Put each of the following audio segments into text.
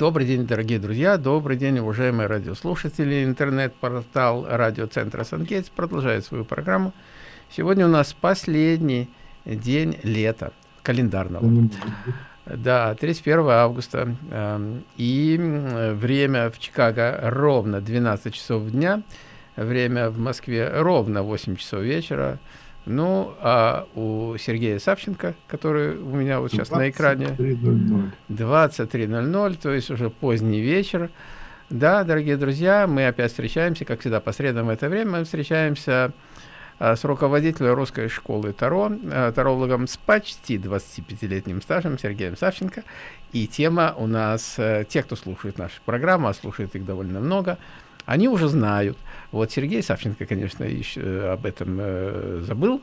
Добрый день, дорогие друзья, добрый день, уважаемые радиослушатели. Интернет-портал радиоцентра Сангейтс продолжает свою программу. Сегодня у нас последний день лета календарного. Да, 31 августа. Эм, и время в Чикаго ровно 12 часов дня. Время в Москве ровно 8 часов вечера. Ну, а у Сергея Савченко, который у меня вот сейчас на экране, 23.00, то есть уже поздний вечер. Да, дорогие друзья, мы опять встречаемся, как всегда, по средам в это время мы встречаемся а, с руководителем русской школы Таро, а, тарологом с почти 25-летним стажем Сергеем Савченко. И тема у нас, а, те, кто слушает нашу программу, а слушает их довольно много, они уже знают. Вот Сергей Савченко, конечно, еще э, об этом э, забыл,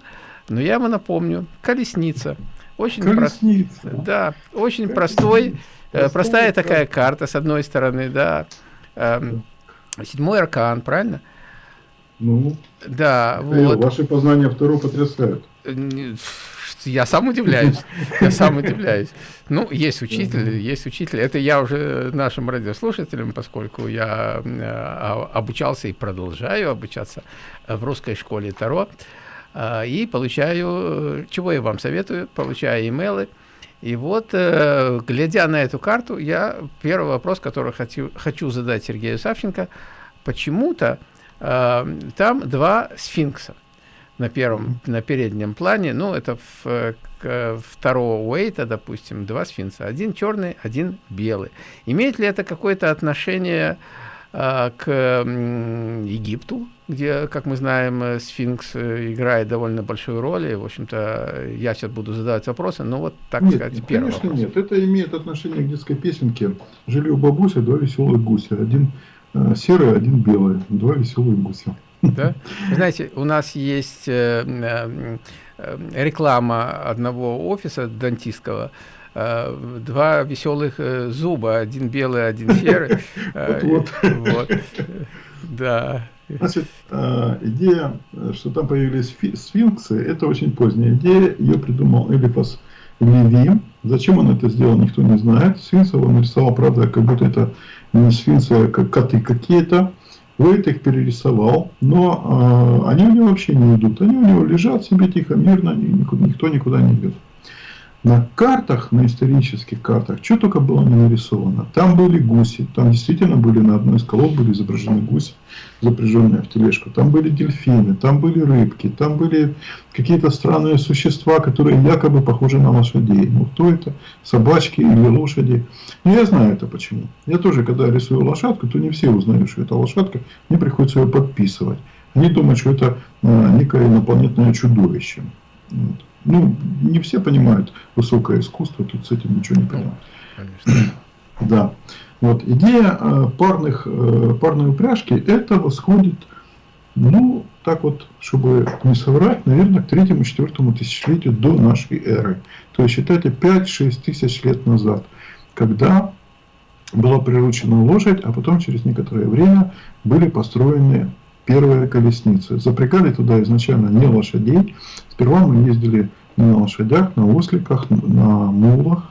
но я ему напомню. Колесница. Очень Колесница. Про... Да, очень Колесница. простой, э, простая такая карта, с одной стороны, да. Э, седьмой аркан, правильно? Ну, да, вот. Ваши познания второго потрясают я сам удивляюсь, я сам удивляюсь. Ну, есть учитель, есть учитель. Это я уже нашим радиослушателям, поскольку я а, обучался и продолжаю обучаться в русской школе Таро, а, и получаю, чего я вам советую, получаю имейлы. И вот, э, глядя на эту карту, я первый вопрос, который хочу, хочу задать Сергею Савченко, почему-то э, там два сфинкса на первом, на переднем плане, ну, это в, к, второго уэйта, допустим, два сфинкса, один черный, один белый. Имеет ли это какое-то отношение а, к Египту, где, как мы знаем, э, сфинкс э, играет довольно большую роль, и, в общем-то, я сейчас буду задавать вопросы, но вот, так нет, сказать, первый конечно вопрос. нет, это имеет отношение к детской песенке «Жили у бабуси два веселых гуся, один э, серый, один белый, два веселых гуся». Да? Знаете, у нас есть э, э, э, реклама одного офиса дантистского, э, два веселых э, зуба, один белый, один серый. Э, вот, вот. Да. Значит, э, идея, что там появились сфинксы, это очень поздняя идея. Ее придумал Элифас Леви. Зачем он это сделал, никто не знает. Сфинксов он нарисовал, правда, как будто это не сфинксы, а как коты какие-то. Уэйт их перерисовал, но э, они у него вообще не идут. Они у него лежат себе тихо, мирно, никуда, никто никуда не идет. На картах, на исторических картах, что только было не нарисовано. Там были гуси, там действительно были на одной из колод были изображены гуси, запряженные в тележку. Там были дельфины, там были рыбки, там были какие-то странные существа, которые якобы похожи на лошадей. Ну, кто это? Собачки или лошади? Ну, я знаю это почему. Я тоже, когда рисую лошадку, то не все узнают, что это лошадка. Мне приходится ее подписывать. Они думают, что это а, некое инопланетное чудовище. Вот. Ну, не все понимают высокое искусство, тут с этим ничего не понимают. Да. Вот идея э, парных, э, парной упряжки, это восходит, ну, так вот, чтобы не соврать, наверное, к третьему-четвертому тысячелетию до нашей эры. То есть, считайте, 5-6 тысяч лет назад, когда была приручена лошадь, а потом через некоторое время были построены первые колесницы. Запрягали туда изначально не лошадей. Сперва мы ездили на лошадях, на осликах, на мулах.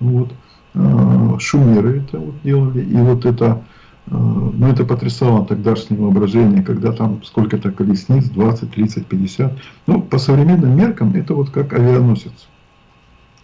Вот. А, шумеры это вот делали. И вот это, а, ну это потрясало тогдашнее воображение, когда там сколько-то колесниц, 20, 30, 50. Ну, по современным меркам это вот как авианосец.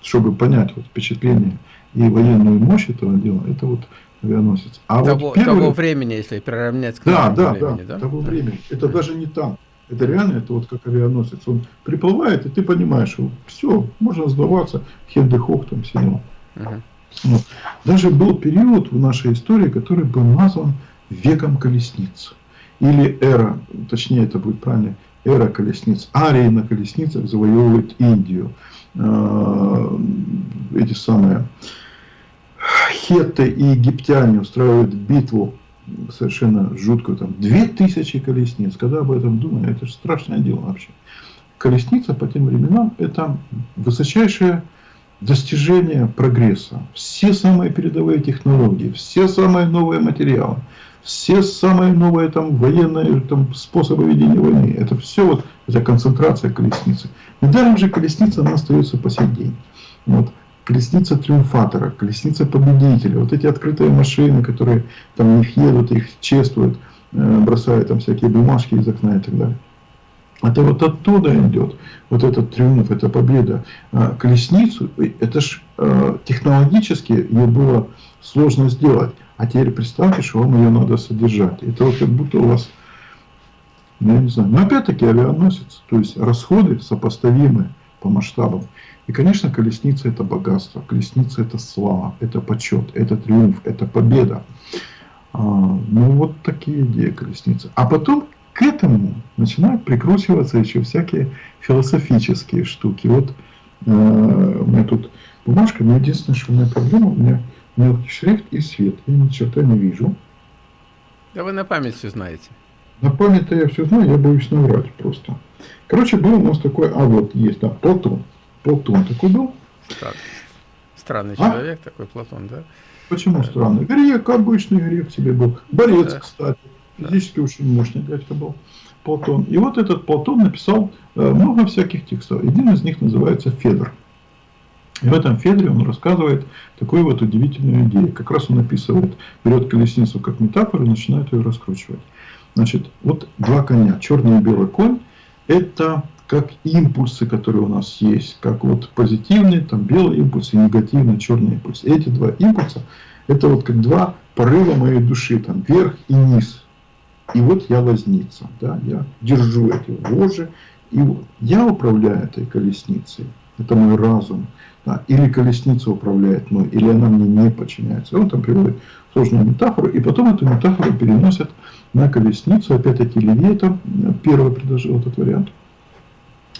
Чтобы понять вот впечатление и военную мощь этого дела, это вот авианосец. А того, вот первый... того времени, если приравнять к да, да, времени, да, да, того времени. Это да. даже не там. Это реально, это вот как авианосец. Он приплывает, и ты понимаешь, что все, можно сдаваться, хендехох там дела. Угу. Вот. Даже был период в нашей истории, который был назван веком колесниц. Или эра, точнее это будет правильно, эра колесниц. Арии на колесницах завоевывают Индию. А, эти самые хетты и египтяне устраивают битву совершенно жуткую, там, две тысячи колесниц. Когда об этом думаю, это же страшное дело вообще. Колесница по тем временам это высочайшее достижение прогресса. Все самые передовые технологии, все самые новые материалы, все самые новые там, военные там, способы ведения войны. Это все вот, это концентрация колесницы. Недаром же колесница она остается по сей день. Вот. Колесница триумфатора, колесница победителя, вот эти открытые машины, которые там в них едут, их чествуют, э, бросают там всякие бумажки из окна и так далее. Это вот оттуда идет, вот этот триумф, эта победа. А колесницу, это ж э, технологически ее было сложно сделать. А теперь представьте, что вам ее надо содержать. Это вот как будто у вас, ну, я не знаю, но опять-таки авианосец, то есть расходы сопоставимы по масштабам. И, конечно, колесница это богатство, колесница это слава, это почет, это триумф, это победа. А, ну вот такие идеи колесницы. А потом к этому начинают прикручиваться еще всякие философические штуки. Вот э, у меня тут бумажка, но единственное, что у меня проблема, у меня мелкий шрифт и свет. Я ни черта не вижу. Да вы на память все знаете. На память-то я все знаю, я боюсь наврать просто. Короче, был у нас такой, а вот есть, да, Платон. Платон такой был. Странный, странный а? человек такой Платон, да? Почему странный? Грек, обычный грек тебе был. Борец, да. кстати. Физически да. очень мощный дядька был. Платон. И вот этот Платон написал э, много всяких текстов. Один из них называется Федор. И в этом Федоре он рассказывает такую вот удивительную идею. Как раз он описывает, берет колесницу как метафору и начинает ее раскручивать. Значит, вот два коня, черный и белый конь, это как импульсы, которые у нас есть, как вот позитивный, там белый импульс и негативный черный импульс. Эти два импульса, это вот как два порыва моей души, там вверх и низ. И вот я возница, да, я держу эти вожжи, и вот я управляю этой колесницей, это мой разум. Да, или колесница управляет мной, или она мне не подчиняется. Он там приводит сложную метафору, и потом эту метафору переносят на колесницу. Опять-таки Левита первый предложил этот вариант.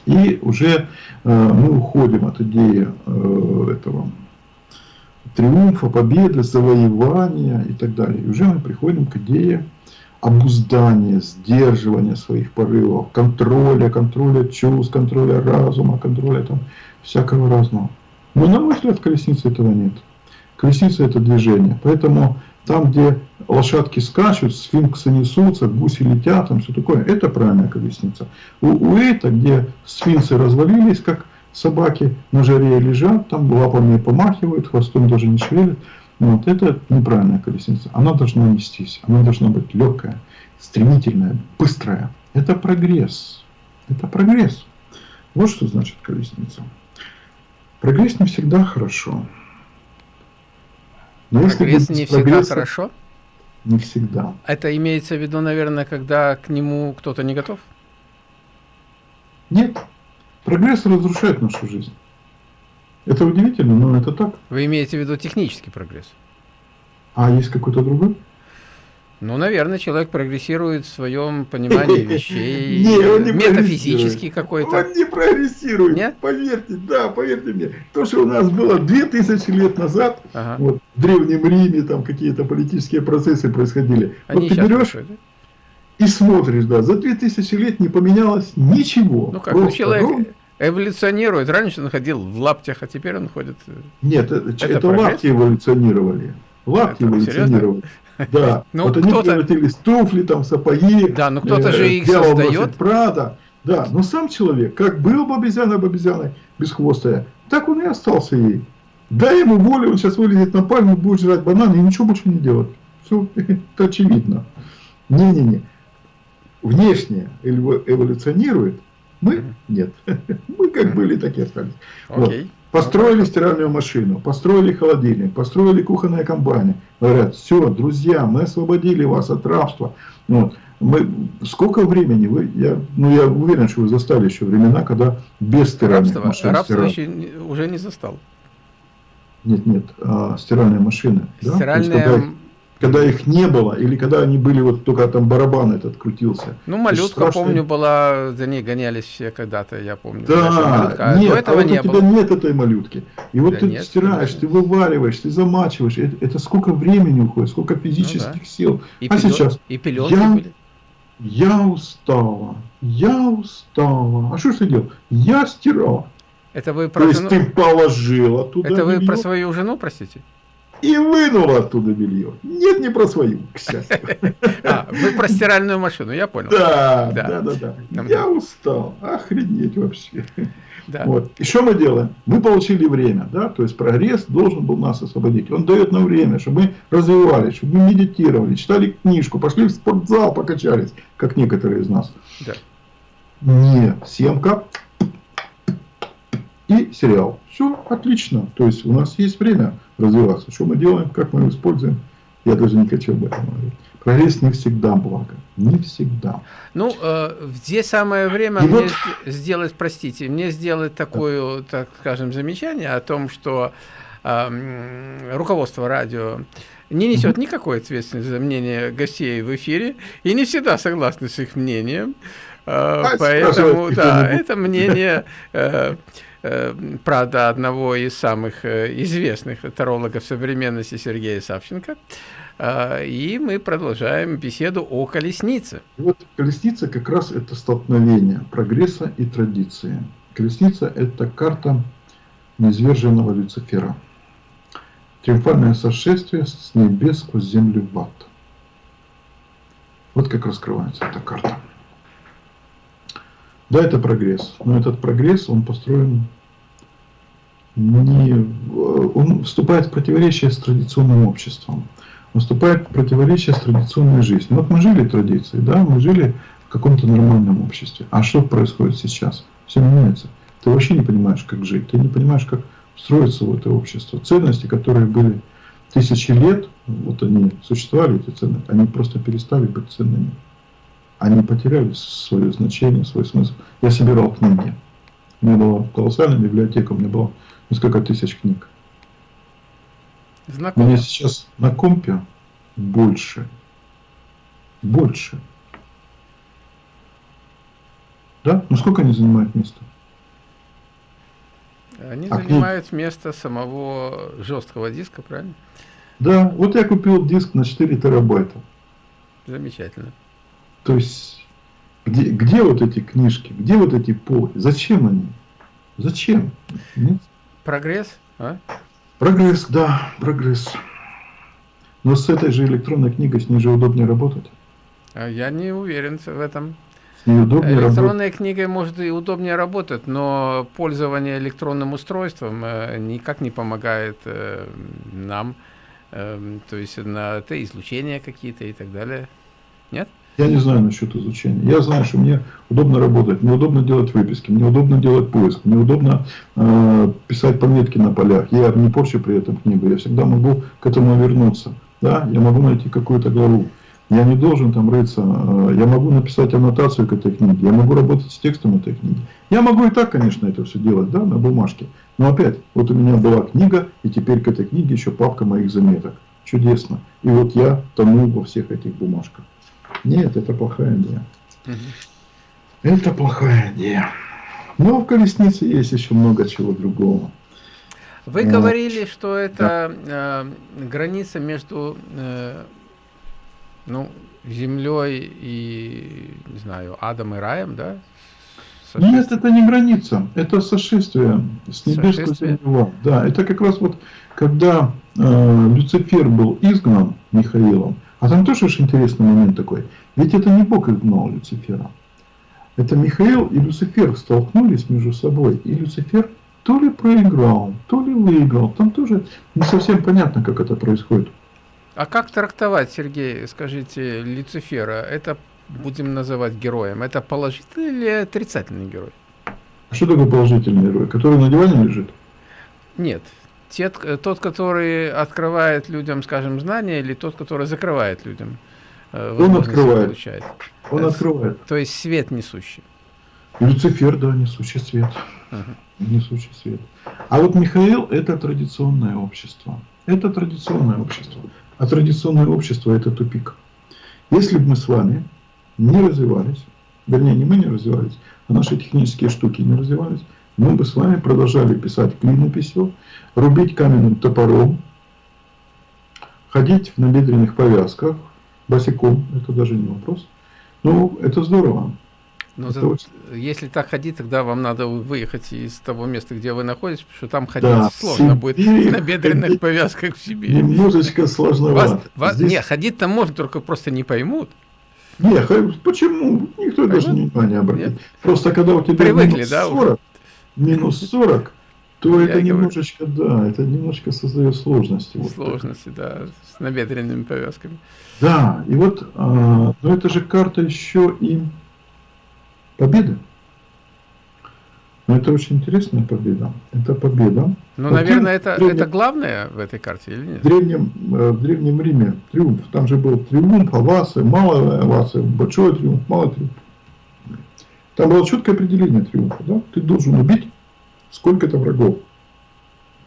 И уже э, мы уходим от идеи э, этого триумфа, победы, завоевания и так далее. И уже мы приходим к идее обуздания, сдерживания своих порывов, контроля, контроля чувств, контроля разума, контроля там всякого разного. Но на мой взгляд, колесницы этого нет. Колесница это движение. Поэтому там, где лошадки скачут, сфинксы несутся, гуси летят, там все такое, это правильная колесница. У, у это, где сфинксы развалились, как собаки на жаре лежат, там лапами помахивают, хвостом даже не шевелят, вот, это неправильная колесница. Она должна нестись, она должна быть легкая, стремительная, быстрая. Это прогресс. Это прогресс. Вот что значит колесница. Прогресс не всегда хорошо. Но прогресс не всегда хорошо? Не всегда. Это имеется в виду, наверное, когда к нему кто-то не готов? Нет. Прогресс разрушает нашу жизнь. Это удивительно, но это так. Вы имеете в виду технический прогресс? А есть какой-то другой? Ну, наверное, человек прогрессирует в своем понимании вещей. Не, он не Метафизический какой-то. Он не прогрессирует. Нет? Поверьте, да, поверьте мне. То, что у нас было 2000 лет назад, ага. вот, в Древнем Риме там какие-то политические процессы происходили. Они вот ты берешь и смотришь, да, за 2000 лет не поменялось ничего. Ну как, ну, человек ровно... эволюционирует. Раньше он ходил в лаптях, а теперь он ходит... Э, Нет, это, это, это лапти эволюционировали. Лапти это эволюционировали. Серьезно? Да, ну, вот они превратились в туфли, там, сапоги. Да, ну кто-то э, же их создает. Прада. Да, но сам человек, как был бы обезьяной обезьяной, бесхвостая, так он и остался ей. Дай ему волю, он сейчас вылезет на пальму, будет жрать бананы и ничего больше не делать. Все, это очевидно. Не-не-не. Внешне эволюционирует, мы нет. Мы как были, так и остались. Okay. Вот. Построили стиральную машину, построили холодильник, построили кухонные комбайны. Говорят, все, друзья, мы освободили вас от рабства. Вот. Мы, сколько времени вы, я, ну я уверен, что вы застали еще времена, когда без стиральных рабство, машин Рабство еще уже не застал. Нет, нет, а, стиральные машины. Стиральные, да? Когда их не было, или когда они были, вот только там барабан этот крутился. Ну, малютка, страшно... помню, была, за ней гонялись все когда-то, я помню. Да, нет, а вот не у тебя было. нет этой малютки. И вот да ты нет, стираешь, ты вывариваешь, ты замачиваешь, это, это сколько времени уходит, сколько физических ну, да. сил. И а пилет, сейчас и пеленки я, были. Я устала, я устала. А что ж ты делал? Я стирала. Это вы про То жену... есть ты положила туда Это вы про свою жену, простите? И вынула оттуда белье. Нет, не про свою, к счастью. А, вы про стиральную машину, я понял. Да, да, да, да. да. Я устал. Охренеть вообще. Да. Вот. И что мы делаем? Мы получили время, да, то есть прогресс должен был нас освободить. Он дает нам время, чтобы мы развивались, чтобы мы медитировали, читали книжку, пошли в спортзал, покачались, как некоторые из нас. Да. Не, съемка и сериал. Все отлично. То есть у нас есть время развиваться. Что мы делаем, как мы его используем, я даже не хочу об этом говорить. Прогресс не всегда благо. Не всегда. Ну, э, здесь самое время И мне вот... сделать, простите, мне сделать такое, так скажем, замечание о том, что э, руководство радио не несет никакой ответственности за мнение гостей в эфире и не всегда согласны с их мнением. Э, а, поэтому, да, это мнение... Э, правда, одного из самых э, известных тарологов современности Сергея Савченко. Э, и мы продолжаем беседу о колеснице. Вот колесница как раз это столкновение прогресса и традиции. Колесница это карта неизверженного Люцифера. Триумфальное сошествие с небес сквозь землю в ад. Вот как раскрывается эта карта. Да, это прогресс, но этот прогресс, он построен не... Он вступает в противоречие с традиционным обществом. Вступает в противоречие с традиционной жизнью. Вот мы жили традицией, да, мы жили в каком-то нормальном обществе. А что происходит сейчас? Все меняется. Ты вообще не понимаешь, как жить. Ты не понимаешь, как строиться в это общество. Ценности, которые были тысячи лет, вот они существовали, эти ценности, они просто перестали быть ценными они потеряли свое значение, свой смысл. Я собирал книги. У меня была колоссальная библиотека, у меня было несколько тысяч книг. Знакомо. У меня сейчас на компе больше. Больше. Да? Ну сколько они занимают места? Они а занимают книг... место самого жесткого диска, правильно? Да, вот я купил диск на 4 терабайта. Замечательно. То есть, где, где вот эти книжки, где вот эти полки, зачем они? Зачем? Нет? Прогресс, а? Прогресс, да, прогресс. Но с этой же электронной книгой с ней же удобнее работать. А я не уверен в этом. Работать. книгой может и удобнее работать, но пользование электронным устройством э, никак не помогает э, нам. Э, то есть на это излучения какие-то и так далее. Нет? Я не знаю насчет изучения. Я знаю, что мне удобно работать, мне удобно делать выписки, мне удобно делать поиск, мне удобно э, писать пометки на полях. Я не порчу при этом книгу, я всегда могу к этому вернуться. Да? Я могу найти какую-то главу. Я не должен там рыться. Э, я могу написать аннотацию к этой книге. Я могу работать с текстом этой книги. Я могу и так, конечно, это все делать, да, на бумажке. Но опять, вот у меня была книга, и теперь к этой книге еще папка моих заметок. Чудесно. И вот я тону во всех этих бумажках. Нет, это плохая идея. Угу. Это плохая идея. Но в колеснице есть еще много чего другого. Вы вот. говорили, что это да. э, граница между э, ну, землей и, не знаю, адом и раем, да? Нет, это не граница, это сошествие с небес к Да, это как раз вот, когда э, Люцифер был изгнан Михаилом, а там тоже очень интересный момент такой. Ведь это не Бог изгнал Люцифера. Это Михаил и Люцифер столкнулись между собой. И Люцифер то ли проиграл, то ли выиграл. Там тоже не совсем понятно, как это происходит. А как трактовать, Сергей, скажите, Люцифера? Это будем называть героем. Это положительный или отрицательный герой? А что такое положительный герой? Который на диване лежит? Нет, те, тот, который открывает людям, скажем, знания, или тот, который закрывает людям э, Он открывает. Получает. Он Это, открывает. То есть свет несущий. Люцифер, да, несущий свет. Угу. Несущий свет. А вот Михаил – это традиционное общество. Это традиционное общество. А традиционное общество – это тупик. Если бы мы с вами не развивались, вернее, не мы не развивались, а наши технические штуки не развивались, мы бы с вами продолжали писать клинописью, рубить каменным топором, ходить в набедренных повязках, босиком, это даже не вопрос. Ну, это здорово. Но за, очень... если так ходить, тогда вам надо выехать из того места, где вы находитесь, потому что там ходить да, сложно будет на бедренных повязках в Сибири. Немножечко сложновато. Вас, вас, Здесь... Не, ходить-то можно, только просто не поймут. Не, почему? Никто Поймут? даже внимания обратит. Нет? Просто когда у тебя Привыкли, минус 40, да, минус 40, то это немножечко, да, это немножечко создает сложности. Сложности, да, с набедренными повязками. Да, и вот, а, но это же карта еще и победы. Но это очень интересная победа. Это победа. Ну, наверное, это, древнем, это главное в этой карте или нет? В древнем, э, в древнем Риме триумф. Там же был триумф, авасы, малая авасы, большой триумф, малый триумф. Там было четкое определение триумфа. Да? Ты должен убить сколько-то врагов.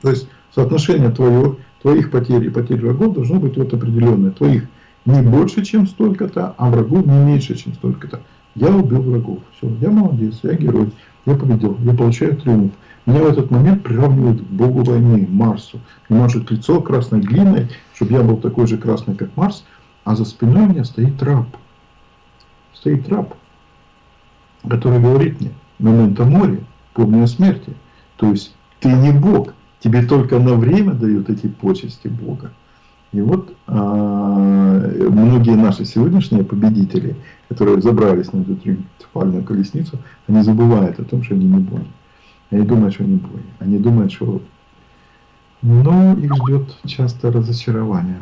То есть соотношение твоего, твоих потерь и потерь врагов должно быть вот определенное. Твоих не больше, чем столько-то, а врагов не меньше, чем столько-то. Я убил врагов. Все, я молодец, я герой. Я победил, я получаю триумф. Меня в этот момент приравнивают к богу войны, Марсу. Мне мажут лицо красной глиной, чтобы я был такой же красный, как Марс. А за спиной у меня стоит раб. Стоит раб, который говорит мне, момента море, помни о смерти. То есть ты не Бог, тебе только на время дают эти почести Бога. И вот а, многие наши сегодняшние победители, которые забрались на эту триумфальную колесницу, они забывают о том, что они не боги. Они думают, что они боги. Они думают, что но их ждет часто разочарование.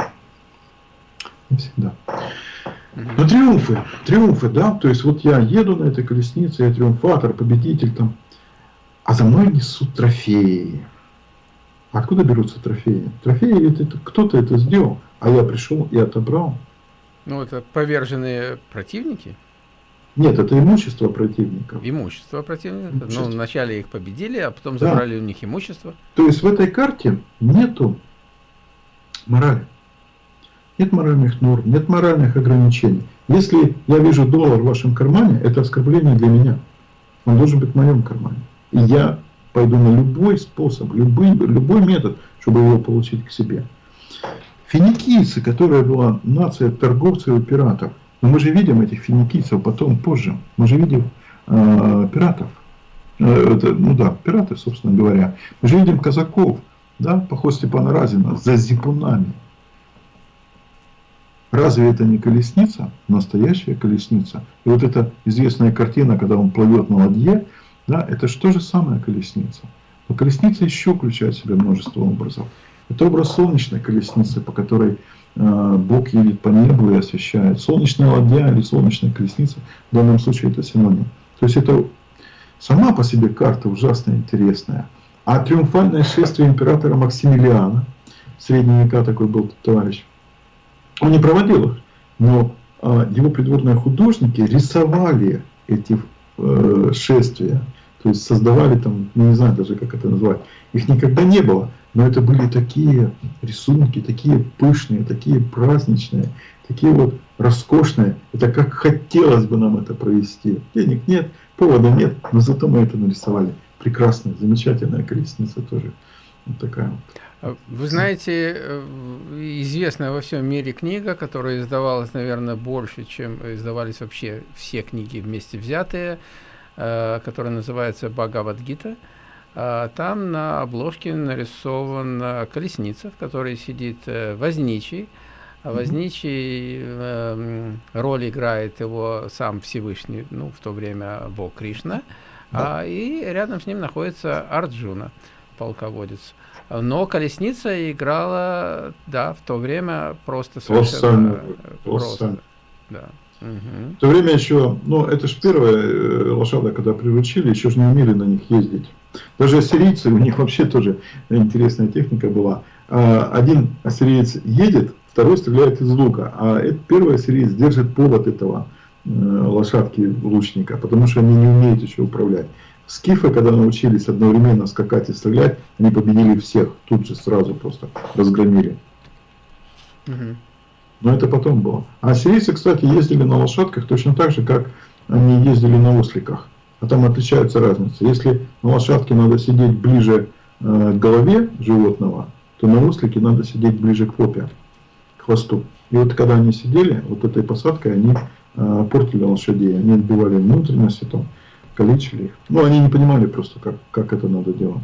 Не всегда. Но триумфы, триумфы, да, то есть вот я еду на этой колеснице, я триумфатор, победитель там, а за мной несут трофеи. Откуда берутся трофеи? Трофеи это, это кто-то это сделал, а я пришел и отобрал. Ну, это поверженные противники? Нет, это имущество противников. Имущество противников. Ну, имущество. Ну, вначале их победили, а потом да. забрали у них имущество. То есть в этой карте нету морали. Нет моральных норм, нет моральных ограничений. Если я вижу доллар в вашем кармане, это оскорбление для меня. Он должен быть в моем кармане. И я пойду на любой способ, любой, любой метод, чтобы его получить к себе. Финикийцы, которая была нация торговцев и пиратов, но мы же видим этих финикийцев потом, позже, мы же видим э, пиратов, э, это, ну да, пираты, собственно говоря. Мы же видим казаков, да, поход Степана Разина, за зипунами. Разве это не колесница? Настоящая колесница. И вот эта известная картина, когда он плывет на ладье, да, это же то же самое колесница. Но колесница еще включает в себя множество образов. Это образ солнечной колесницы, по которой э, Бог едет по небу и освещает. Солнечная ладья или солнечная колесница, в данном случае это синоним. То есть это сама по себе карта ужасно интересная. А триумфальное шествие императора Максимилиана, в средние века такой был товарищ, он не проводил их, но э, его придворные художники рисовали эти э, шествия. То есть создавали там, ну, не знаю даже как это назвать, их никогда не было, но это были такие рисунки, такие пышные, такие праздничные, такие вот роскошные. Это как хотелось бы нам это провести. Денег нет, повода нет, но зато мы это нарисовали. Прекрасная, замечательная колесница тоже. Вот такая вот. Вы знаете, э, известная во всем мире книга, которая издавалась, наверное, больше, чем издавались вообще все книги вместе взятые, Э, которая называется Бхагавадгита. Э, там на обложке нарисована колесница, в которой сидит э, возничий. А возничий роль играет его сам Всевышний, ну, в то время Бог Кришна. Да. А, и рядом с ним находится Арджуна, полководец. Но колесница играла, да, в то время просто совершенно просто. просто. Да. Угу. В то время еще, ну это же первая э, лошадка, когда приручили, еще же не умели на них ездить. Даже ассирийцы, у них вообще тоже интересная техника была. А, один ассириец едет, второй стреляет из лука, а этот первый ассириец держит повод этого э, лошадки лучника, потому что они не умеют еще управлять. Скифы, когда научились одновременно скакать и стрелять, они победили всех, тут же сразу просто разгромили. Угу. Но это потом было. А сирийцы, кстати, ездили на лошадках точно так же, как они ездили на осликах. А там отличается разница. Если на лошадке надо сидеть ближе э, к голове животного, то на ослике надо сидеть ближе к попе, к хвосту. И вот когда они сидели, вот этой посадкой они э, портили лошадей, они отбивали внутренности, там, калечили их. Ну, они не понимали просто, как, как это надо делать.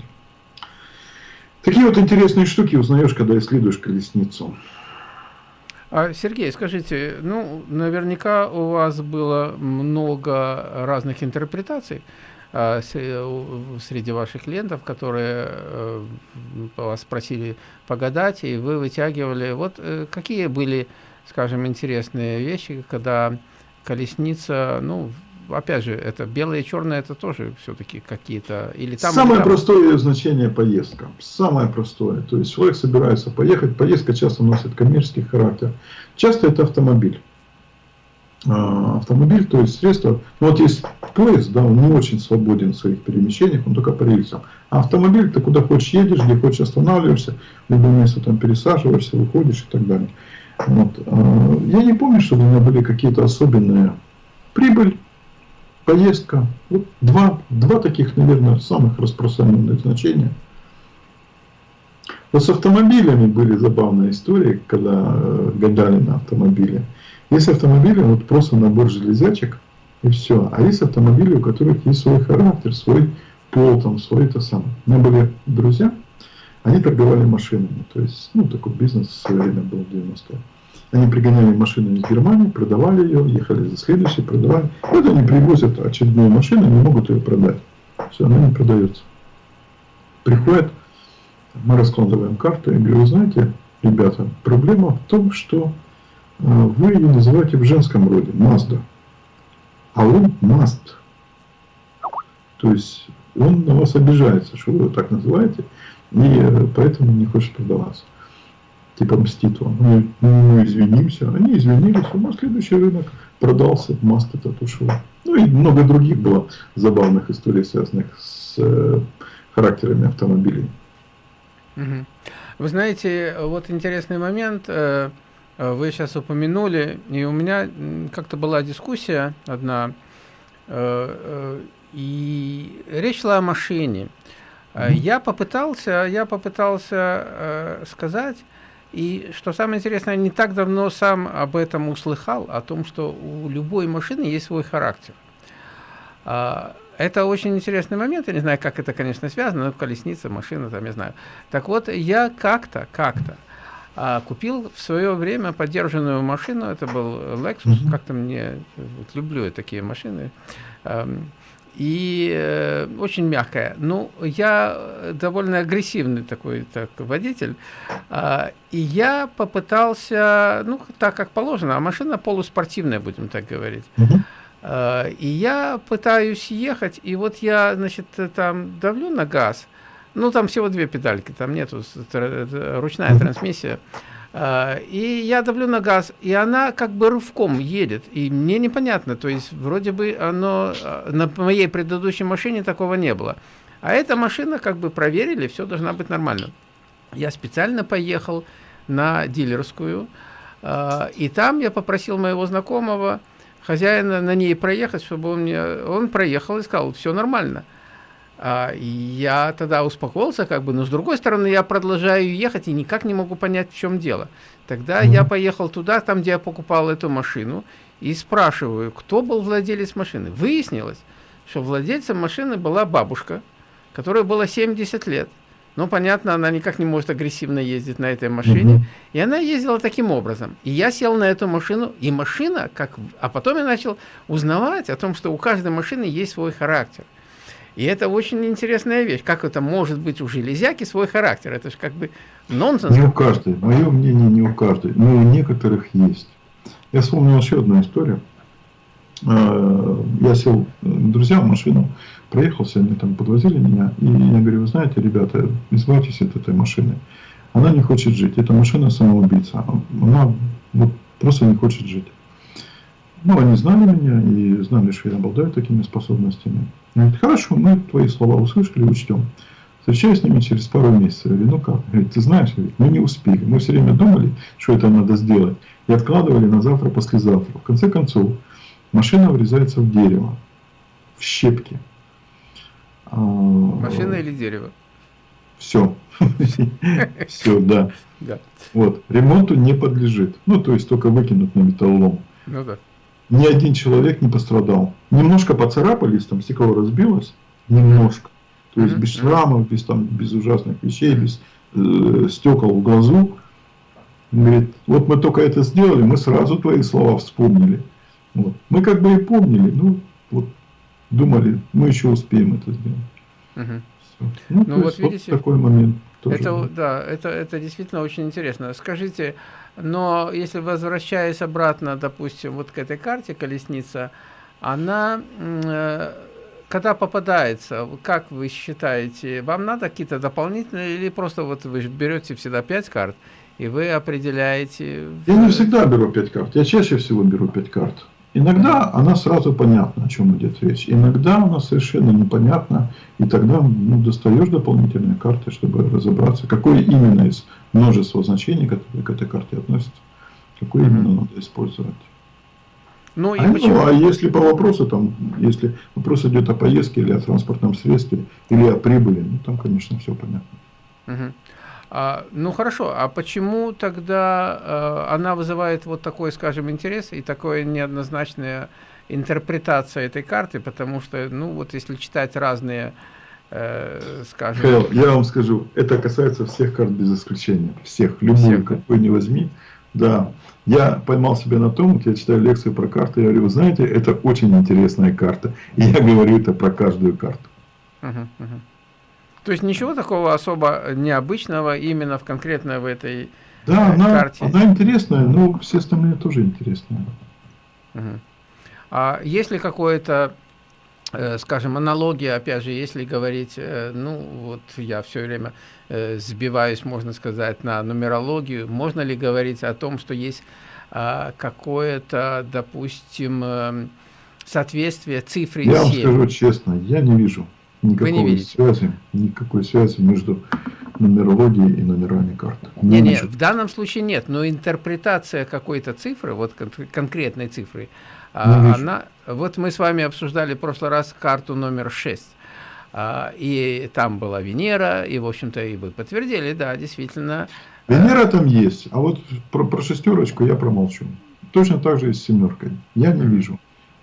Такие вот интересные штуки узнаешь, когда исследуешь колесницу. А, Сергей, скажите, ну, наверняка у вас было много разных интерпретаций а, среди ваших клиентов, которые а, вас просили погадать, и вы вытягивали. Вот э, какие были, скажем, интересные вещи, когда колесница, ну, опять же, это белое и черное, это тоже все-таки какие-то... или там Самое или там... простое значение поездка. Самое простое. То есть человек собирается поехать. Поездка часто носит коммерческий характер. Часто это автомобиль. А, автомобиль, то есть средство. Ну, вот есть поезд, да, он не очень свободен в своих перемещениях, он только по рельсам. А автомобиль, ты куда хочешь едешь, где хочешь останавливаешься, в любое место там пересаживаешься, выходишь и так далее. Вот. А, я не помню, чтобы у меня были какие-то особенные прибыль, поездка. Вот два, два таких, наверное, самых распространенных значения. Вот с автомобилями были забавные истории, когда э, гадали на автомобиле. Есть автомобили, вот просто набор железячек, и все. А есть автомобили, у которых есть свой характер, свой пол, там, свой это самое. У меня были друзья, они торговали машинами. То есть, ну, такой бизнес в свое время был в 90-е. Они пригоняли машину из Германии, продавали ее, ехали за следующей, продавали. Вот они привозят очередную машину, не могут ее продать. Все, она не продается. Приходят, мы раскладываем карту, и говорю, знаете, ребята, проблема в том, что э, вы ее называете в женском роде, Mazda. А он Mast. То есть он на вас обижается, что вы его так называете, и э, поэтому не хочет продаваться типа мстит вам. Мы, мы извинимся. Они извинились, а следующий рынок продался, маст этот ушел. Ну и много других было забавных историй, связанных с э, характерами автомобилей. Вы знаете, вот интересный момент, э, вы сейчас упомянули, и у меня как-то была дискуссия одна, э, э, и речь шла о машине. Я попытался, я попытался сказать, и что самое интересное, не так давно сам об этом услыхал, о том, что у любой машины есть свой характер. А, это очень интересный момент, я не знаю, как это, конечно, связано, но колесница, машина, там, я знаю. Так вот, я как-то, как-то а, купил в свое время поддержанную машину, это был Lexus, mm -hmm. как-то мне, вот, люблю я такие машины, и э, очень мягкая. Ну, я довольно агрессивный такой так, водитель, э, и я попытался, ну, так как положено, а машина полуспортивная, будем так говорить. Uh э, и я пытаюсь ехать, и вот я, значит, там давлю на газ, ну, там всего две педальки, там нету ручная трансмиссия. А, и я давлю на газ, и она как бы рывком едет. И мне непонятно, то есть вроде бы оно а, на моей предыдущей машине такого не было. А эта машина как бы проверили, все должна быть нормально. Я специально поехал на дилерскую, а, и там я попросил моего знакомого, хозяина, на ней проехать, чтобы он мне... Он проехал и сказал, все нормально. А, я тогда успокоился, как бы, но с другой стороны, я продолжаю ехать и никак не могу понять, в чем дело. Тогда mm -hmm. я поехал туда, там, где я покупал эту машину, и спрашиваю, кто был владелец машины. Выяснилось, что владельцем машины была бабушка, которой было 70 лет. Ну, понятно, она никак не может агрессивно ездить на этой машине. Mm -hmm. И она ездила таким образом. И я сел на эту машину, и машина, как... А потом я начал узнавать о том, что у каждой машины есть свой характер. И это очень интересная вещь. Как это может быть у железяки свой характер? Это же как бы нонсенс. Не у каждой. Мое мнение не у каждой. Но у некоторых есть. Я вспомнил еще одну историю. А, я сел к друзьям в машину, проехался, они там подвозили меня. И я говорю, вы знаете, ребята, избавьтесь от этой машины. Она не хочет жить. Эта машина самоубийца. Она вот просто не хочет жить. Ну, они знали меня и знали, что я обладаю такими способностями. Говорит, хорошо, мы твои слова услышали, учтем. Встречаюсь с ними через пару месяцев. Я говорю, ну как? Говорит, ты знаешь, мы не успели. Мы все время думали, что это надо сделать. И откладывали на завтра, послезавтра. В конце концов, машина врезается в дерево, в щепки. А, машина или дерево? Все. Все, да. Вот. Ремонту не подлежит. Ну, то есть только выкинут на металлолом. Ну да. Ни один человек не пострадал. Немножко поцарапались, там стекло разбилось, немножко. То есть без шрамов, без, там, без ужасных вещей, без э, стекол в глазу. говорит, вот мы только это сделали, мы сразу твои слова вспомнили. Вот. Мы как бы и помнили, ну, вот думали, мы еще успеем это сделать. Угу. Ну, ну вот видите, вот такой момент. Тоже. Это, да, это, это действительно очень интересно. Скажите, но если возвращаясь обратно, допустим, вот к этой карте колесница, она, э, когда попадается, как вы считаете, вам надо какие-то дополнительные, или просто вот вы берете всегда 5 карт, и вы определяете... Я не всегда беру 5 карт, я чаще всего беру 5 карт. Иногда она сразу понятна, о чем идет речь. Иногда она совершенно непонятна, и тогда ну, достаешь дополнительные карты, чтобы разобраться, какое именно из множества значений, которые к этой карте относятся, какое mm -hmm. именно надо использовать. Ну, и а, почему? ну, а если по вопросу, там, если вопрос идет о поездке или о транспортном средстве, или о прибыли, ну там, конечно, все понятно. Угу. А, ну хорошо, а почему тогда а, она вызывает вот такой, скажем, интерес и такое неоднозначная интерпретация этой карты, потому что, ну вот если читать разные, э, скажем... Хэл, я вам скажу, это касается всех карт без исключения, всех, любую, всех. какой не возьми. Да, я поймал себя на том, я читаю лекцию про карты, я говорю, вы знаете, это очень интересная карта, и я говорю это про каждую карту. Uh-huh, uh-huh. То есть ничего такого особо необычного именно в конкретно в этой да, э, она, карте? она интересная, но все остальные тоже интересные. Угу. А есть ли какое-то, э, скажем, аналогия, опять же, если говорить, э, ну, вот я все время э, сбиваюсь, можно сказать, на нумерологию, можно ли говорить о том, что есть э, какое-то, допустим, э, соответствие цифре Я 7? вам скажу честно, я не вижу. Никакой Вы не видите? связи, никакой связи между нумерологией и номерами карт. Не, не, в данном случае нет, но интерпретация какой-то цифры, вот кон конкретной цифры, а, она, вот мы с вами обсуждали в прошлый раз карту номер 6, а, и там была Венера, и, в общем-то, и вы подтвердили, да, действительно. Венера там есть, а вот про, про шестерочку я промолчу. Точно так же и с семеркой. Я не вижу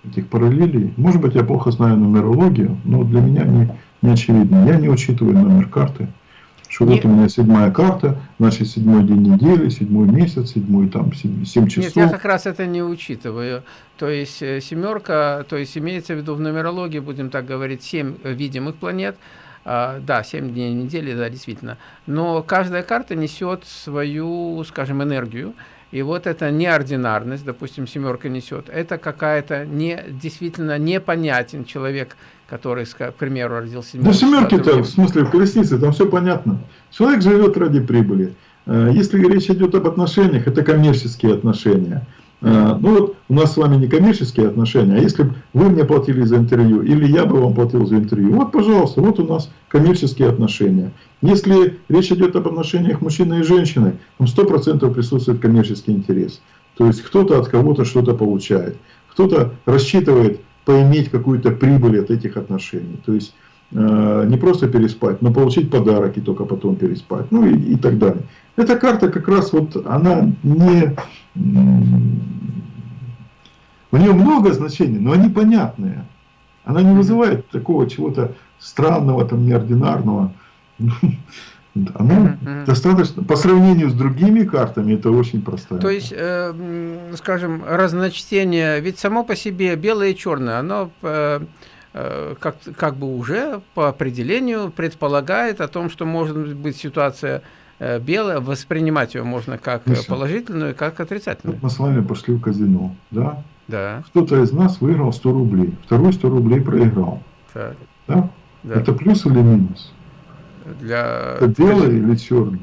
этих параллелей. Может быть, я плохо знаю нумерологию, но для меня не, не очевидно. Я не учитываю номер карты. Что Нет. вот у меня седьмая карта, значит, седьмой день недели, седьмой месяц, седьмой там, семь часов. Нет, я как раз это не учитываю. То есть, э, семерка, то есть, имеется в виду в нумерологии, будем так говорить, семь видимых планет, а, да, 7 дней недели, да, действительно. Но каждая карта несет свою, скажем, энергию. И вот эта неординарность, допустим, семерка несет, это какая-то не, действительно непонятен человек, который, к примеру, родился... Да семерки-то, в смысле, в колеснице, там все понятно. Человек живет ради прибыли. Э, если речь идет об отношениях, это коммерческие отношения. Э, ну вот у нас с вами не коммерческие отношения, а если бы вы мне платили за интервью, или я бы вам платил за интервью, вот, пожалуйста, вот у нас коммерческие отношения. Если речь идет об отношениях мужчины и женщины, там 100% присутствует коммерческий интерес. То есть кто-то от кого-то что-то получает, кто-то рассчитывает поиметь какую-то прибыль от этих отношений. То есть не просто переспать, но получить подарок и только потом переспать, ну и, и так далее. Эта карта как раз вот, она не... У нее много значений, но они понятные. Она не вызывает такого чего-то странного, там, неординарного. Она достаточно, по сравнению с другими картами, это очень простая. То есть, э, скажем, разночтение, ведь само по себе белое и черное, оно э, э, как, как бы уже по определению предполагает о том, что может быть ситуация э, белая, воспринимать ее можно как Миша, положительную, как отрицательную. Мы с вами пошли в казино, да? Да. Кто-то из нас выиграл 100 рублей, второй 100 рублей проиграл. Так. Да? да? Это плюс или минус? Для... Это белый или черный?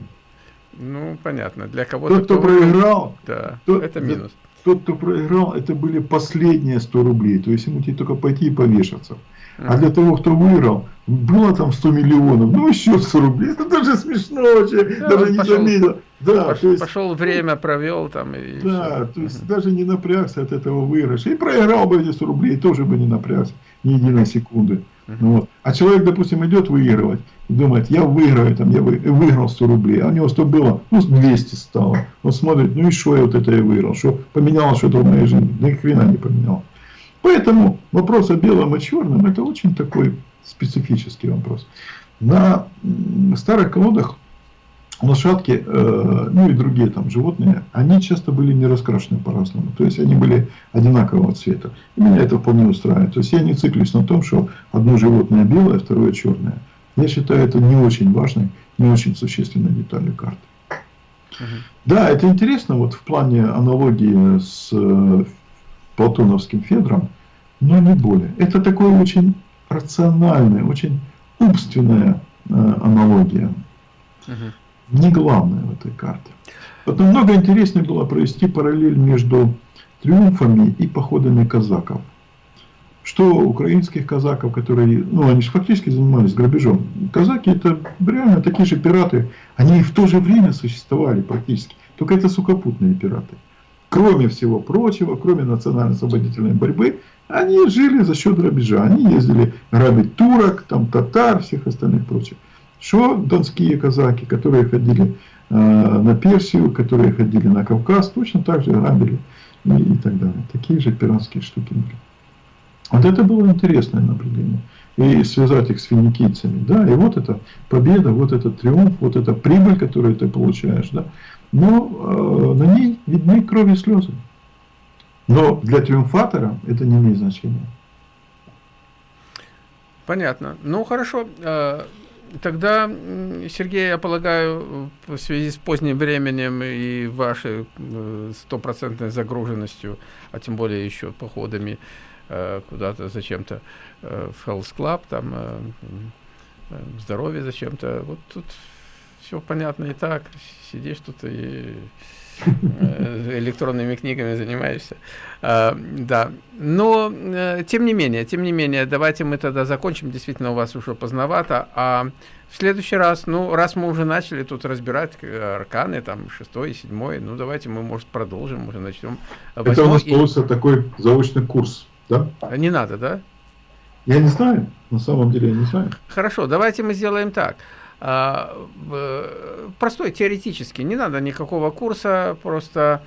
Ну, понятно. Для кого-то... Тот, кто, кто проиграл, да, тот, это минус. Тот, кто проиграл, это были последние 100 рублей. То есть ему тебе только пойти и повешаться. А для того, кто выиграл, было там 100 миллионов, ну еще 100 рублей. Это даже смешно вообще, да, даже не пошел, заметил. Да, пошел, то есть, пошел время, провел там. И да, все. то есть даже не напрягся от этого выигрыша. И проиграл бы эти 100 рублей, тоже бы не напрягся ни единой секунды. Вот. А человек, допустим, идет выигрывать и думает, я выиграю, там, я выиграл 100 рублей, а у него 100 было, ну, 200 стало. Он смотрит, ну и что я вот это я выиграл, что поменялось что-то в моей жизни, ни хрена не поменял. Поэтому вопрос о белом и черном, это очень такой специфический вопрос. На старых колодах лошадки, э, ну и другие там животные, они часто были не раскрашены по-разному. То есть они были одинакового цвета. И меня это вполне устраивает. То есть я не циклюсь на том, что одно животное белое, второе черное. Я считаю это не очень важной, не очень существенной деталью карты. Угу. Да, это интересно вот в плане аналогии с э, платоновским Федром, но не более. Это такое очень рациональная, очень умственная э, аналогия. Угу не главное в этой карте. Вот намного интереснее было провести параллель между триумфами и походами казаков. Что украинских казаков, которые, ну, они же фактически занимались грабежом. Казаки это реально такие же пираты. Они в то же время существовали практически. Только это сухопутные пираты. Кроме всего прочего, кроме национально-освободительной борьбы, они жили за счет грабежа. Они ездили грабить турок, там татар, всех остальных прочих. Что донские казаки, которые ходили э, на Персию, которые ходили на Кавказ, точно так же грабили и, и так далее. Такие же пиратские штуки были. Вот это было интересное наблюдение. И связать их с финикийцами. Да, и вот это победа, вот этот триумф, вот эта прибыль, которую ты получаешь. Да. Но э, на ней видны крови и слезы. Но для триумфатора это не имеет значения. Понятно. Ну, хорошо. Тогда, Сергей, я полагаю, в связи с поздним временем и вашей э, стопроцентной загруженностью, а тем более еще походами э, куда-то зачем-то э, в Health Club, там здоровье зачем-то, вот тут все понятно и так, сидишь тут и электронными книгами занимаешься. А, да, но э, тем не менее, тем не менее, давайте мы тогда закончим, действительно у вас уже поздновато, а в следующий раз, ну, раз мы уже начали тут разбирать э, арканы, там, шестой, седьмой, ну, давайте мы, может, продолжим, уже начнем. Это у нас и... получится такой заочный курс, да? Не надо, да? Я не знаю, на самом деле я не знаю. Хорошо, давайте мы сделаем так. А, простой, теоретически, не надо никакого курса, просто,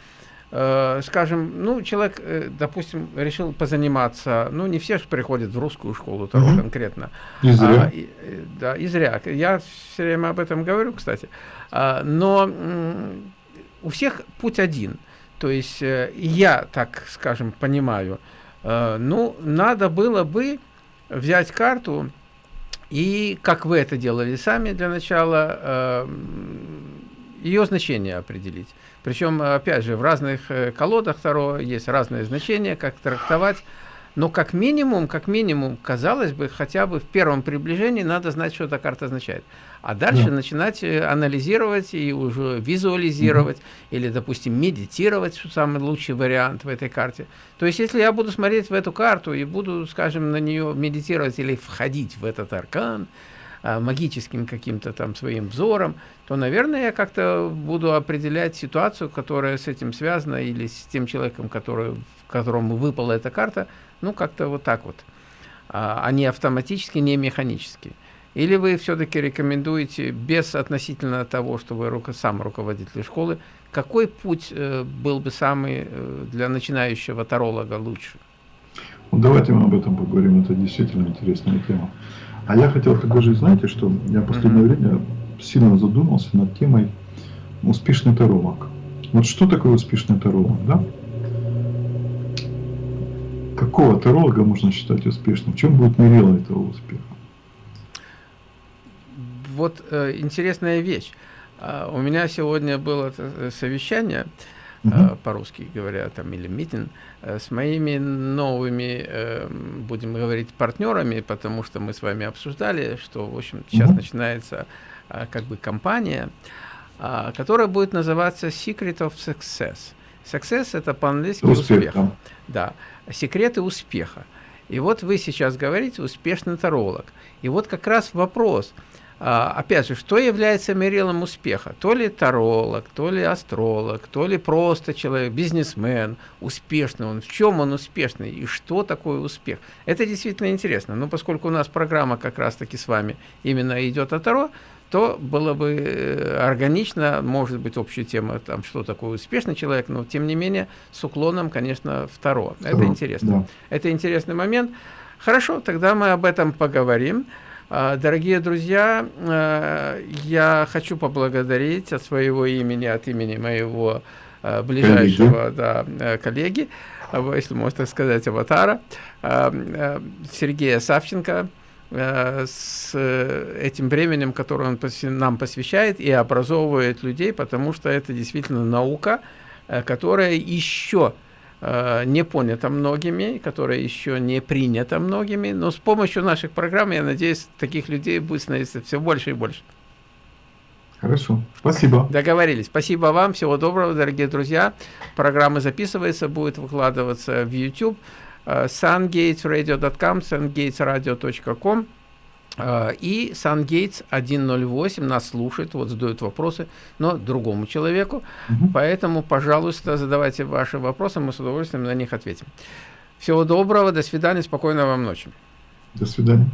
э, скажем, ну, человек, э, допустим, решил позаниматься, ну, не все же приходят в русскую школу, того угу. конкретно. И зря. А, и, да, и зря. Я все время об этом говорю, кстати. А, но у всех путь один. То есть э, я, так скажем, понимаю, ну, надо было бы взять карту, и как вы это делали сами для начала, э, ее значение определить. Причем, опять же, в разных э, колодах Таро есть разные значения, как трактовать. Но как минимум, как минимум, казалось бы, хотя бы в первом приближении надо знать, что эта карта означает. А дальше да. начинать э, анализировать и уже визуализировать, угу. или, допустим, медитировать, что самый лучший вариант в этой карте. То есть, если я буду смотреть в эту карту и буду, скажем, на нее медитировать или входить в этот аркан, а, магическим каким-то там своим взором, то, наверное, я как-то буду определять ситуацию, которая с этим связана, или с тем человеком, который, которому выпала эта карта, ну, как-то вот так вот. А, не автоматически, не механически. Или вы все-таки рекомендуете, без относительно того, что вы руко, сам руководитель школы, какой путь э, был бы самый э, для начинающего таролога лучше? Ну, давайте мы об этом поговорим, это действительно интересная тема. А я хотел предложить, знаете, что я в последнее mm -hmm. время сильно задумался над темой успешный таролог. Вот что такое успешный таролог, да? Какого таролога можно считать успешным? В чем будет мерило этого успеха? Вот э, интересная вещь. Uh, у меня сегодня было э, совещание, -huh. uh, по-русски говоря, там, или митинг, uh, с моими новыми, uh, будем говорить, партнерами, потому что мы с вами обсуждали, что, в общем, сейчас -huh. начинается uh, как бы компания, uh, которая будет называться Secret of Success. Success – это по-английски успех. успех. Да. да секреты успеха. И вот вы сейчас говорите успешный таролог. И вот как раз вопрос, А, опять же, что является мерилом успеха? То ли таролог, то ли астролог, то ли просто человек, бизнесмен, успешный он. В чем он успешный и что такое успех? Это действительно интересно. Но поскольку у нас программа как раз-таки с вами именно идет о Таро, то было бы э, органично, может быть, общая тема, там, что такое успешный человек, но, тем не менее, с уклоном, конечно, второе. Это интересно. Да. Это интересный момент. Хорошо, тогда мы об этом поговорим. А, дорогие друзья, э, я хочу поблагодарить от своего имени, от имени моего э, ближайшего да, э, коллеги, если можно так сказать, аватара, Сергея Савченко, с этим временем, которое он нам посвящает и образовывает людей, потому что это действительно наука, которая еще Э, не понято многими, которая еще не принята многими, но с помощью наших программ, я надеюсь, таких людей будет становиться все больше и больше. Хорошо, спасибо. Договорились. Спасибо вам, всего доброго, дорогие друзья. Программа записывается, будет выкладываться в YouTube. Э, sungatesradio.com, sungatesradio.com а, и SunGates 108 нас слушает, вот задают вопросы, но другому человеку. Угу. Поэтому, пожалуйста, задавайте ваши вопросы, мы с удовольствием на них ответим. Всего доброго, до свидания, спокойной вам ночи. До свидания.